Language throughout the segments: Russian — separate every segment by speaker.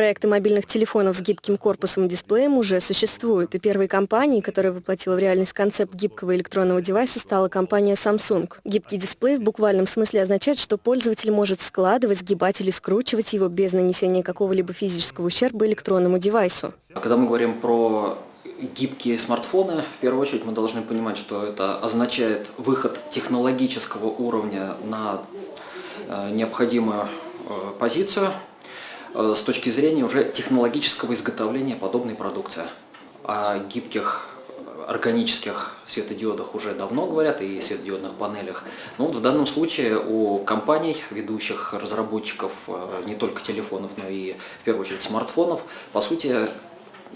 Speaker 1: Проекты мобильных телефонов с гибким корпусом и дисплеем уже существуют, и первой компанией, которая воплотила в реальность концепт гибкого электронного девайса, стала компания Samsung. Гибкий дисплей в буквальном смысле означает, что пользователь может складывать, сгибать или скручивать его без нанесения какого-либо физического ущерба электронному девайсу.
Speaker 2: Когда мы говорим про гибкие смартфоны, в первую очередь мы должны понимать, что это означает выход технологического уровня на э, необходимую э, позицию с точки зрения уже технологического изготовления подобной продукции. О гибких органических светодиодах уже давно говорят и светодиодных панелях. Но вот в данном случае у компаний, ведущих разработчиков не только телефонов, но и в первую очередь смартфонов, по сути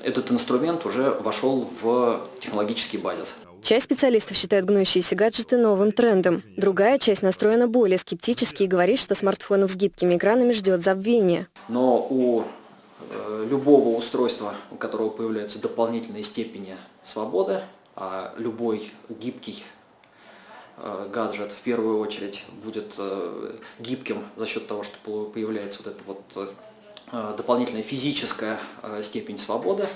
Speaker 2: этот инструмент уже вошел в технологический базис.
Speaker 1: Часть специалистов считает гнущиеся гаджеты новым трендом. Другая часть настроена более скептически и говорит, что смартфонов с гибкими экранами ждет забвение.
Speaker 2: Но у э, любого устройства, у которого появляются дополнительные степени свободы, а любой гибкий э, гаджет в первую очередь будет э, гибким за счет того, что появляется вот это вот дополнительная физическая степень свободы,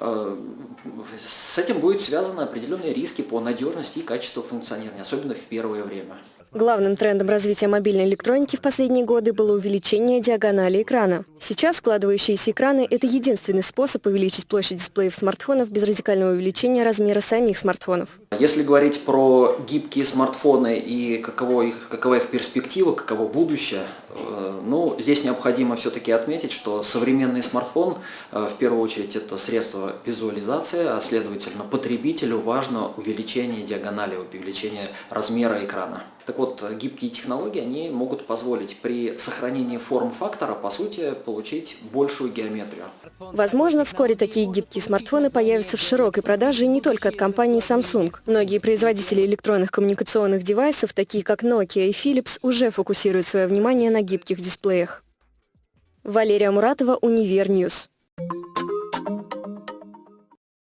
Speaker 2: с этим будут связаны определенные риски по надежности и качеству функционирования, особенно в первое время.
Speaker 1: Главным трендом развития мобильной электроники в последние годы было увеличение диагонали экрана. Сейчас складывающиеся экраны – это единственный способ увеличить площадь дисплеев смартфонов без радикального увеличения размера самих смартфонов.
Speaker 2: Если говорить про гибкие смартфоны и каково их, какова их перспектива, каково будущее, э, ну, здесь необходимо все-таки отметить, что современный смартфон, э, в первую очередь, это средство визуализации, а следовательно, потребителю важно увеличение диагонали, увеличение размера экрана. Так вот, гибкие технологии, они могут позволить при сохранении форм-фактора, по сути, получить большую геометрию.
Speaker 1: Возможно, вскоре такие гибкие смартфоны появятся в широкой продаже не только от компании Samsung. Многие производители электронных коммуникационных девайсов, такие как Nokia и Philips, уже фокусируют свое внимание на гибких дисплеях. Валерия Муратова, Univer News.